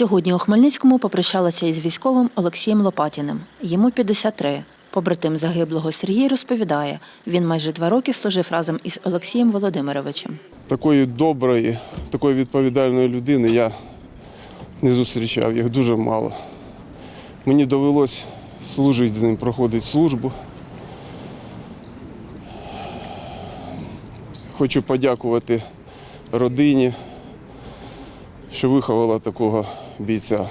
Сьогодні у Хмельницькому попрощалася із військовим Олексієм Лопатіним. Йому 53. Побратим загиблого Сергій розповідає, він майже два роки служив разом із Олексієм Володимировичем. Такої доброї, такої відповідальної людини я не зустрічав, їх дуже мало. Мені довелось служити з ним, проходити службу. Хочу подякувати родині, що виховала такого бійця.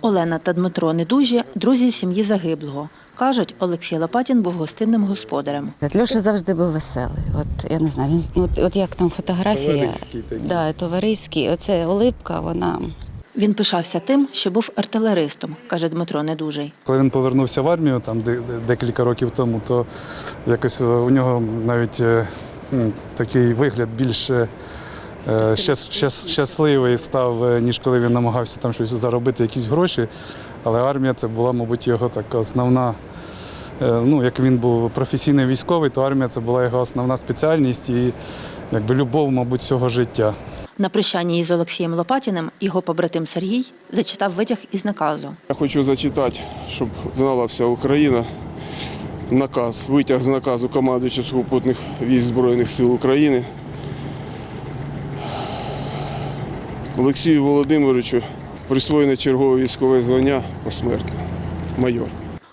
Олена та Дмитро Недужі – друзі сім'ї загиблого. Кажуть, Олексій Лопатін був гостинним господарем. Льоша завжди був веселий. От я не знаю, він от, от як там фотографія, Товариський да, товариський. Оце улипка, вона Він пишався тим, що був артилеристом, каже Дмитро Недужий. Коли він повернувся в армію там де- де- декілька років тому, то якось е, у нього навіть е, такий вигляд більш е, щас- щас- щасливий став, е, ніж коли він намагався там щось заробити, якісь гроші. Але армія це була, мабуть, його така основна. е, Ну, як він був професійний військовий, то армія це була його основна спеціальність і якби любов, мабуть, всього життя. На прощанні із Олексієм Лопатіним його побратим Сергій зачитав витяг із наказу. Я хочу зачитати, щоб знала вся Україна. Наказ, витяг з наказу командуючого сухопутних військ Збройних сил України. Олексію Володимировичу присвоєне чергове військове звання посмертно. Майор.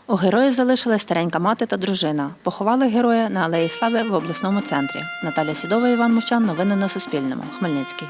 У героя залишилась старенька мати та дружина. Поховали героя на Алеї Слави в обласному центрі. Наталя Сідова, Іван Мовчан. Новини на Суспільному. Хмельницький.